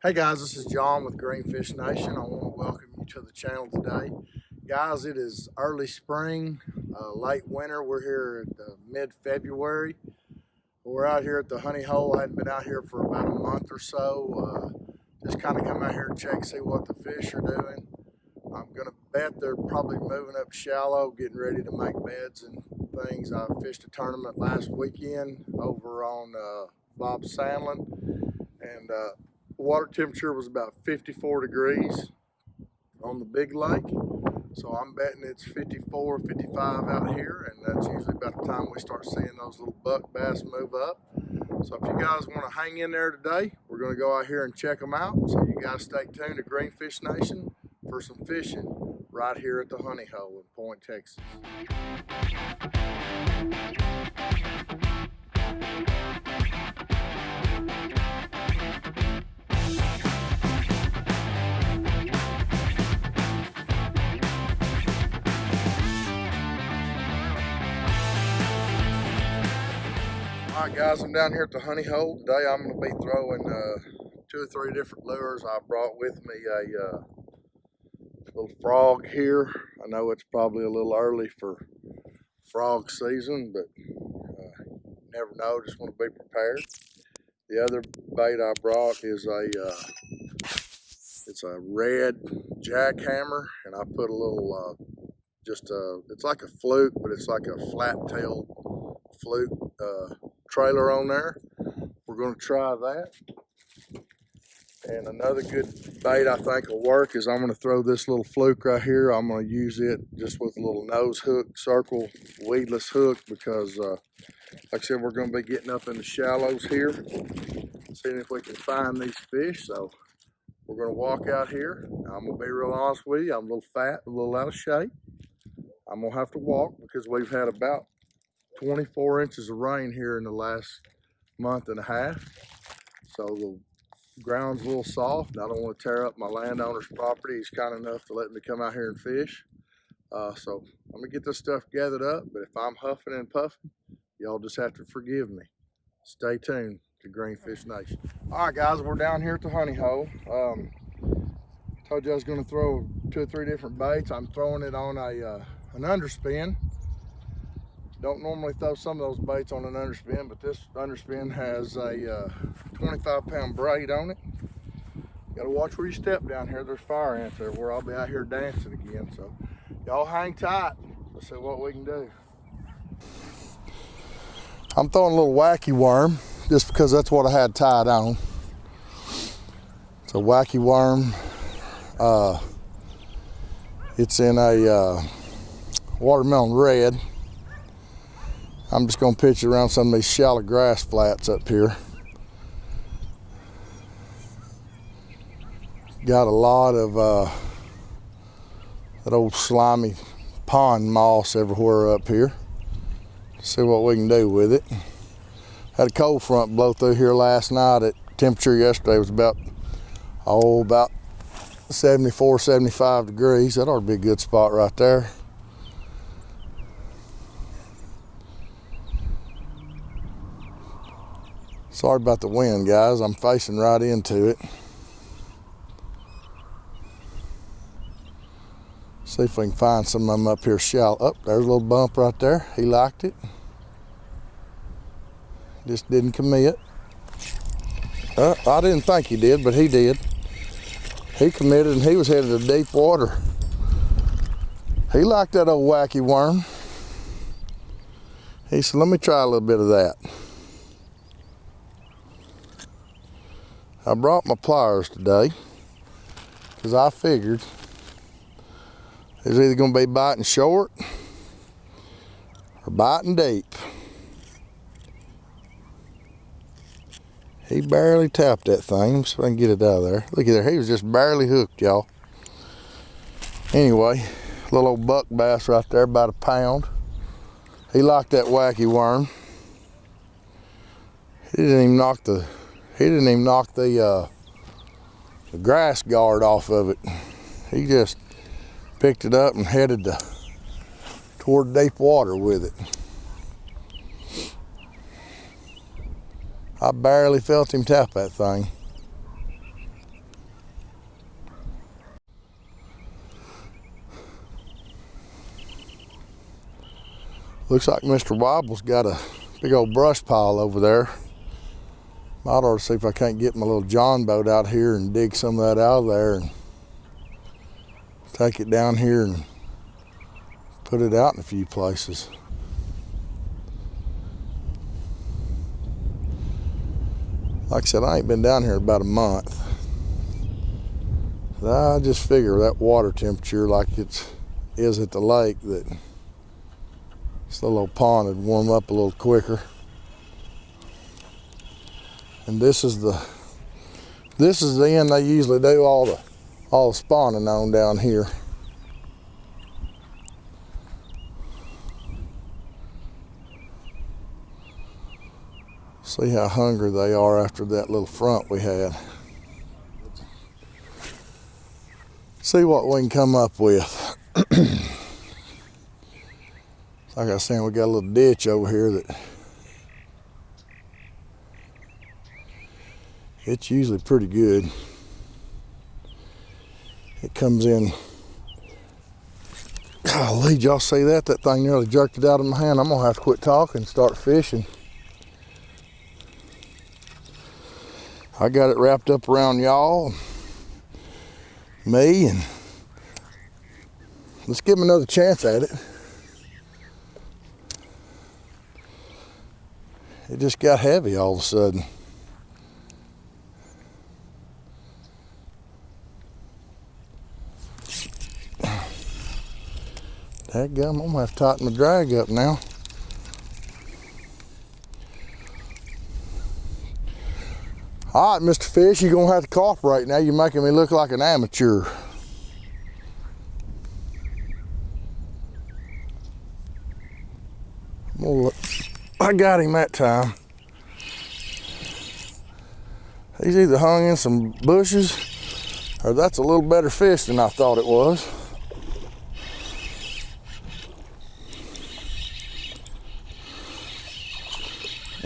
Hey guys, this is John with Greenfish Nation. I want to welcome you to the channel today. Guys, it is early spring, uh, late winter. We're here at mid-February. We're out here at the honey hole. I hadn't been out here for about a month or so. Uh, just kind of come out here and check, see what the fish are doing. I'm going to bet they're probably moving up shallow, getting ready to make beds and things. I fished a tournament last weekend over on uh, Bob Sandlin and uh, water temperature was about 54 degrees on the big lake. So I'm betting it's 54, 55 out here, and that's usually about the time we start seeing those little buck bass move up. So if you guys want to hang in there today, we're going to go out here and check them out. So you guys stay tuned to Greenfish Nation for some fishing right here at the Honey Hole in Point, Texas. Right, guys, I'm down here at the honey hole. Today I'm going to be throwing uh, two or three different lures. I brought with me a uh, little frog here. I know it's probably a little early for frog season, but uh, never know. Just want to be prepared. The other bait I brought is a uh, it's a red jackhammer, and I put a little uh, just a it's like a fluke, but it's like a flat tail fluke uh, trailer on there. We're going to try that. And another good bait I think will work is I'm going to throw this little fluke right here. I'm going to use it just with a little nose hook, circle, weedless hook because uh, like I said, we're going to be getting up in the shallows here, seeing if we can find these fish. So we're going to walk out here. I'm going to be real honest with you. I'm a little fat, a little out of shape. I'm going to have to walk because we've had about 24 inches of rain here in the last month and a half. So the ground's a little soft. I don't want to tear up my landowner's property. He's kind enough to let me come out here and fish. Uh, so I'm gonna get this stuff gathered up, but if I'm huffing and puffing, y'all just have to forgive me. Stay tuned to Greenfish Nation. All right, guys, we're down here at the honey hole. Um, told you I was gonna throw two or three different baits. I'm throwing it on a uh, an underspin. Don't normally throw some of those baits on an underspin, but this underspin has a uh, 25 pound braid on it. You gotta watch where you step down here. There's fire ants there where I'll be out here dancing again. So y'all hang tight. Let's see what we can do. I'm throwing a little wacky worm just because that's what I had tied on. It's a wacky worm. Uh, it's in a uh, watermelon red. I'm just gonna pitch it around some of these shallow grass flats up here. Got a lot of uh, that old slimy pond moss everywhere up here. See what we can do with it. Had a cold front blow through here last night. At temperature yesterday was about, oh, about 74, 75 degrees. That ought to be a good spot right there. Sorry about the wind, guys. I'm facing right into it. See if we can find some of them up here shallow. Up oh, there's a little bump right there. He liked it. Just didn't commit. Uh, I didn't think he did, but he did. He committed and he was headed to deep water. He liked that old wacky worm. He said, let me try a little bit of that. I brought my pliers today because I figured it's either going to be biting short or biting deep. He barely tapped that thing so I can get it out of there. Look at there, he was just barely hooked, y'all. Anyway, little old buck bass right there, about a pound. He liked that wacky worm. He didn't even knock the he didn't even knock the, uh, the grass guard off of it. He just picked it up and headed to, toward deep water with it. I barely felt him tap that thing. Looks like Mr. Wobble's got a big old brush pile over there. Might ought to see if I can't get my little John boat out here and dig some of that out of there take it down here and put it out in a few places. Like I said, I ain't been down here about a month. I just figure that water temperature like it is at the lake that this little old pond would warm up a little quicker. And this is the this is the end they usually do all the all spawning on down here. See how hungry they are after that little front we had. See what we can come up with. like I was saying, we got a little ditch over here that it's usually pretty good. It comes in. Golly, y'all see that? That thing nearly jerked it out of my hand. I'm gonna have to quit talking and start fishing. I got it wrapped up around y'all, me, and let's give him another chance at it. It just got heavy all of a sudden. Gum, I'm gonna have to tighten my drag up now. All right, Mr. Fish, you're gonna have to cooperate now. You're making me look like an amateur. I got him that time. He's either hung in some bushes or that's a little better fish than I thought it was.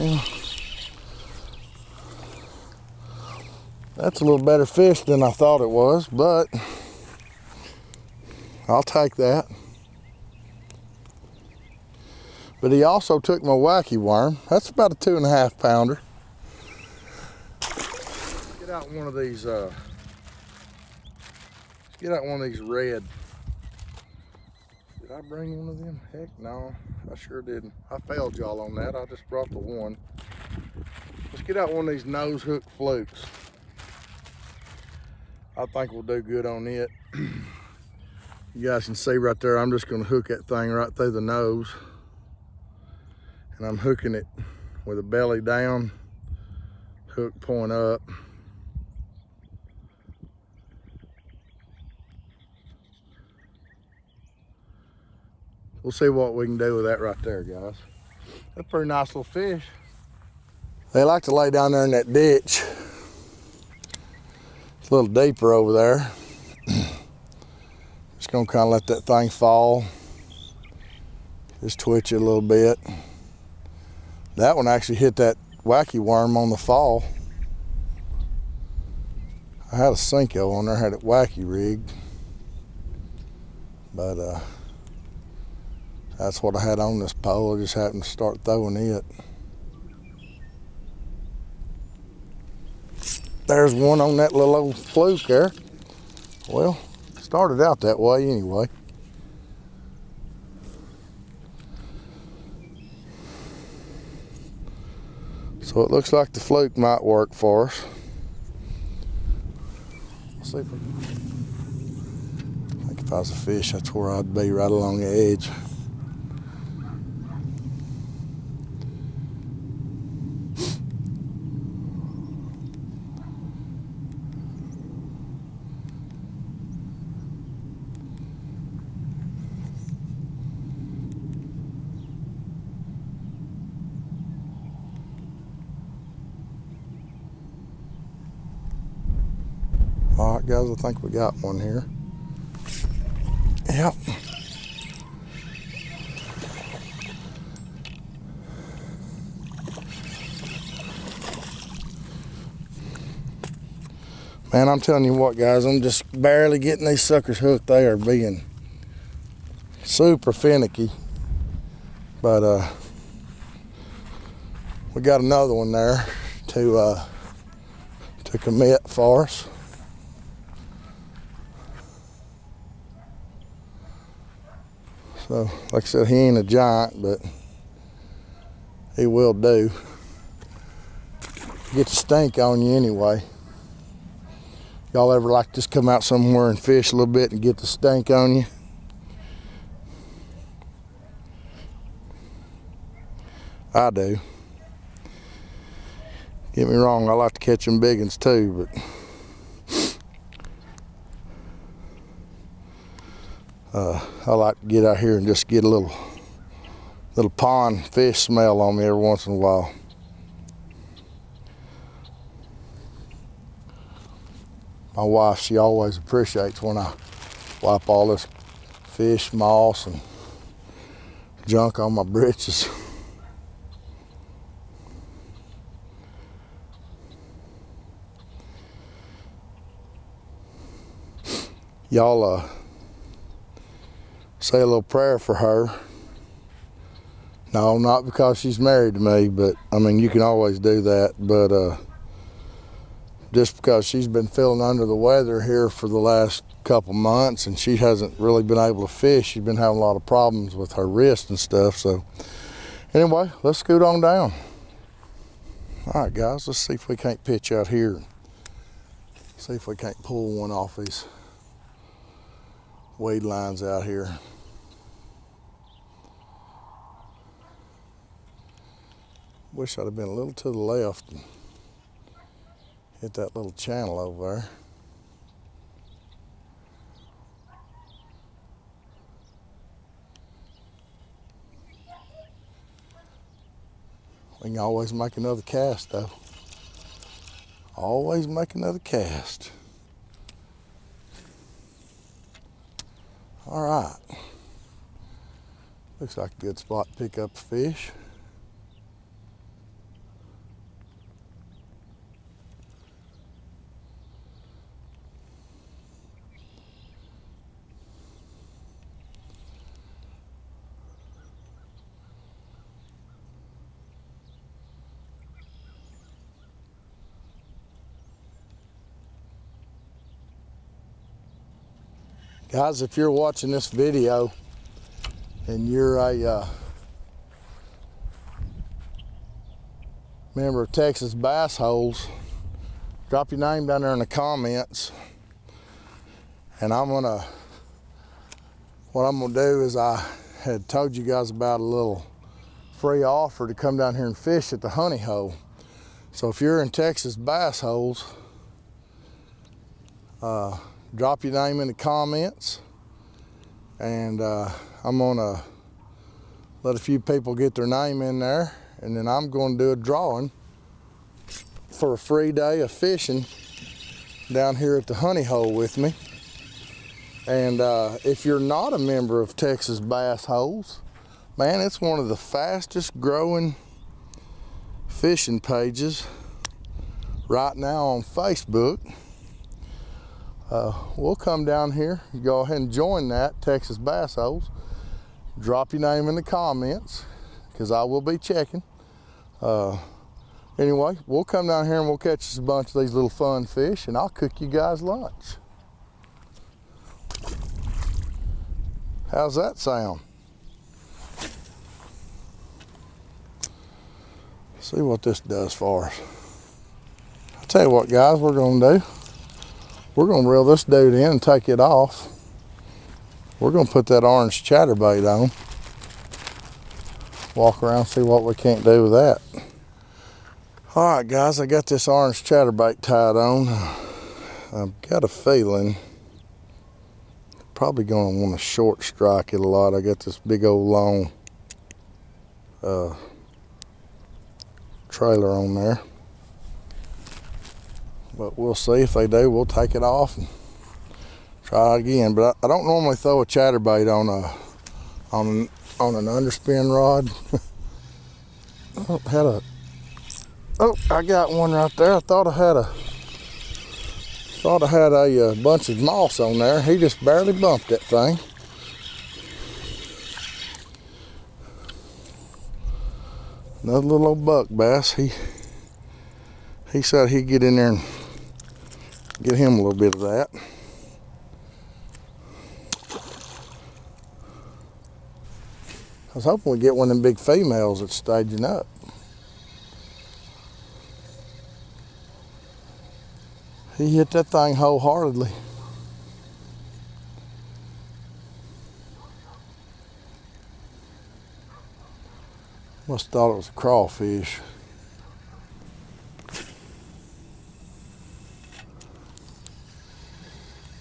That's a little better fish than I thought it was, but I'll take that. But he also took my wacky worm. That's about a two and a half pounder. Get out one of these, uh, get out one of these red. Did I bring one of them? Heck no, I sure didn't. I failed y'all on that. I just brought the one. Let's get out one of these nose hook flukes. I think we'll do good on it. you guys can see right there, I'm just gonna hook that thing right through the nose. And I'm hooking it with a belly down, hook point up. We'll see what we can do with that right there, guys. That's a pretty nice little fish. They like to lay down there in that ditch It's a little deeper over there. Just gonna kind of let that thing fall. Just twitch it a little bit. That one actually hit that wacky worm on the fall. I had a Senko on there, had it wacky rigged. But uh, that's what I had on this pole. I just happened to start throwing it. There's one on that little old fluke there. Well, started out that way anyway. So it looks like the fluke might work for us. see if, I think if I was a fish, that's where I'd be, right along the edge. All right, guys, I think we got one here. Yep. Man, I'm telling you what, guys, I'm just barely getting these suckers hooked. They are being super finicky. But uh, we got another one there to uh, to commit for us. So, like I said, he ain't a giant, but he will do. Get the stink on you anyway. Y'all ever like just come out somewhere and fish a little bit and get the stink on you? I do. Get me wrong, I like to catch them big ones too, but uh, I like to get out here and just get a little little pond fish smell on me every once in a while. My wife, she always appreciates when I wipe all this fish moss and junk on my britches. y'all uh, say a little prayer for her. No, not because she's married to me, but I mean, you can always do that. But uh, just because she's been feeling under the weather here for the last couple months and she hasn't really been able to fish, she's been having a lot of problems with her wrist and stuff. So, anyway, let's scoot on down. All right, guys, let's see if we can't pitch out here. See if we can't pull one off these wade lines out here. Wish I'd have been a little to the left and hit that little channel over there. We can always make another cast though. Always make another cast. All right. Looks like a good spot to pick up fish. Guys, if you're watching this video and you're a uh, member of Texas Bass Holes, drop your name down there in the comments. And I'm gonna, what I'm gonna do is I had told you guys about a little free offer to come down here and fish at the honey hole. So if you're in Texas Bass Holes, uh, drop your name in the comments. And uh, I'm gonna let a few people get their name in there and then I'm to do a drawing for a free day of fishing down here at the honey hole with me. And uh, if you're not a member of Texas Bass Holes man it's one of the fastest growing fishing pages right now on Facebook uh, we'll come down here, go ahead and join that, Texas Bass Holes. Drop your name in the comments, because I will be checking. Uh, anyway, we'll come down here and we'll catch us a bunch of these little fun fish, and I'll cook you guys lunch. How's that sound? See what this does for us. I'll tell you what, guys, we're gonna do. We're gonna reel this dude in and take it off. We're gonna put that orange chatterbait on. Walk around, see what we can't do with that. All right, guys, I got this orange chatterbait tied on. I've got a feeling probably gonna want to short strike it a lot. I got this big old long uh, trailer on there. But we'll see if they do. We'll take it off and try again. But I, I don't normally throw a chatterbait on a on an, on an underspin rod. oh, had a oh, I got one right there. I thought I had a thought I had a, a uh, bunch of moss on there. He just barely bumped that thing. Another little old buck bass. He he said he'd get in there and get him a little bit of that. I was hoping we'd get one of them big females that's staging up. He hit that thing wholeheartedly. Must have thought it was a crawfish.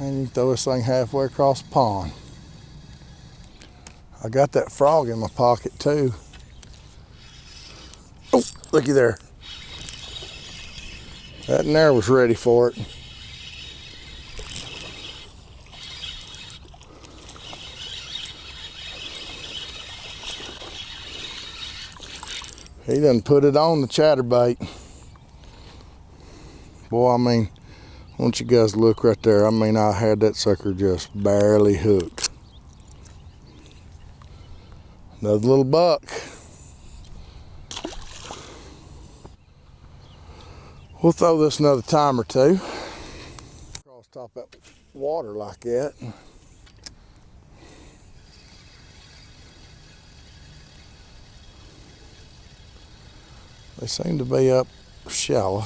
And you throw this thing halfway across the pond. I got that frog in my pocket too. Oh, looky there. That in there was ready for it. He done put it on the chatterbait. Boy, I mean, want you guys look right there. I mean, I had that sucker just barely hooked. Another little buck. We'll throw this another time or two. Across top that water like that. They seem to be up shallow.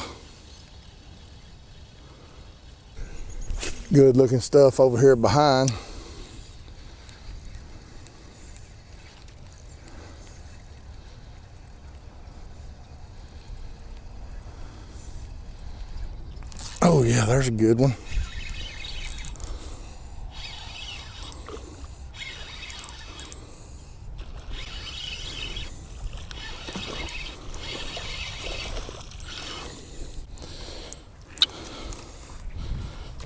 Good looking stuff over here behind. Oh yeah, there's a good one.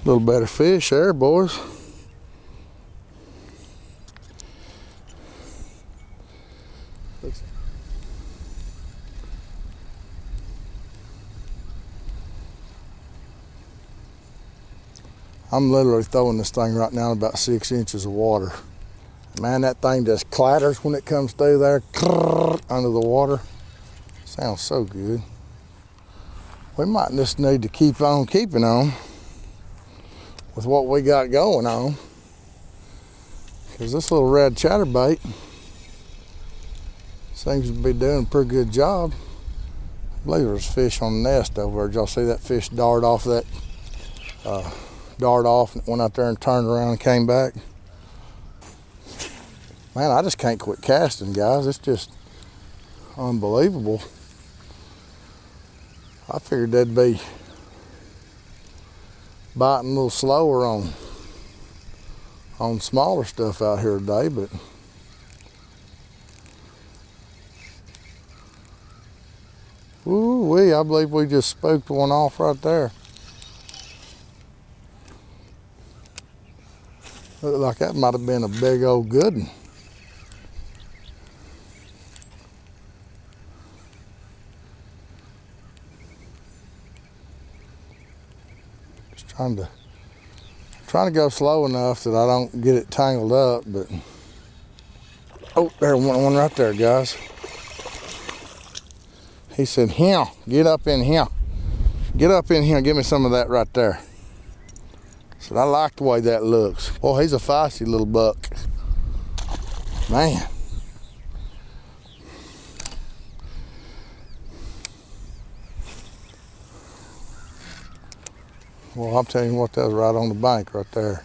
Little better fish there, boys. I'm literally throwing this thing right now in about six inches of water. Man, that thing just clatters when it comes through there under the water. Sounds so good. We might just need to keep on keeping on with what we got going on. Because this little red chatterbait seems to be doing a pretty good job. I believe there's fish on the nest over there. Did y'all see that fish dart off that uh, dart off and went out there and turned around and came back. Man, I just can't quit casting, guys. It's just unbelievable. I figured that'd be biting a little slower on on smaller stuff out here today, but Ooh wee, I believe we just spooked one off right there. Looked like that might have been a big old good one. Trying to trying to go slow enough that I don't get it tangled up, but oh, there's one, one right there, guys. He said, "Here, get up in here, get up in here, give me some of that right there." Said, I like the way that looks. Oh, he's a feisty little buck. Man. Well, I'm telling you what, that was right on the bank right there.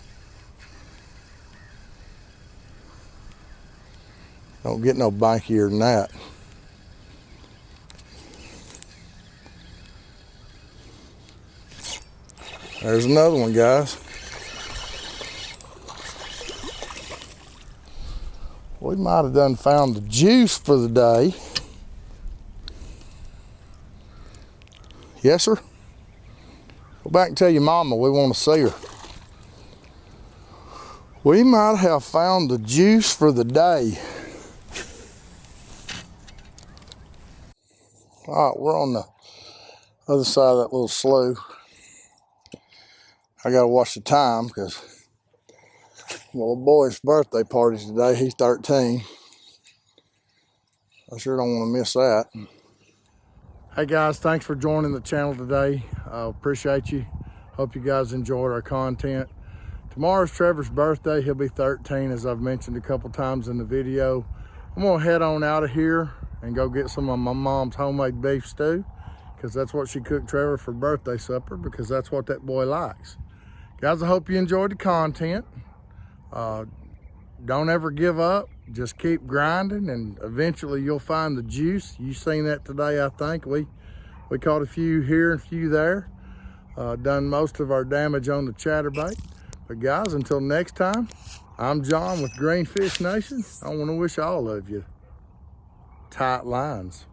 Don't get no bankier than that. There's another one, guys. We might have done found the juice for the day. Yes, sir? Go back and tell your mama we want to see her. We might have found the juice for the day. All right, we're on the other side of that little slough. I gotta watch the time because my boy's birthday party's today. He's 13. I sure don't want to miss that. Hey guys, thanks for joining the channel today. Uh, appreciate you. Hope you guys enjoyed our content. Tomorrow's Trevor's birthday. He'll be 13, as I've mentioned a couple times in the video. I'm gonna head on out of here and go get some of my mom's homemade beef stew because that's what she cooked Trevor for birthday supper because that's what that boy likes. Guys, I hope you enjoyed the content. Uh, don't ever give up. Just keep grinding and eventually you'll find the juice. You seen that today, I think. We we caught a few here and a few there. Uh, done most of our damage on the chatterbait. But guys, until next time, I'm John with Greenfish Nation. I want to wish all of you tight lines.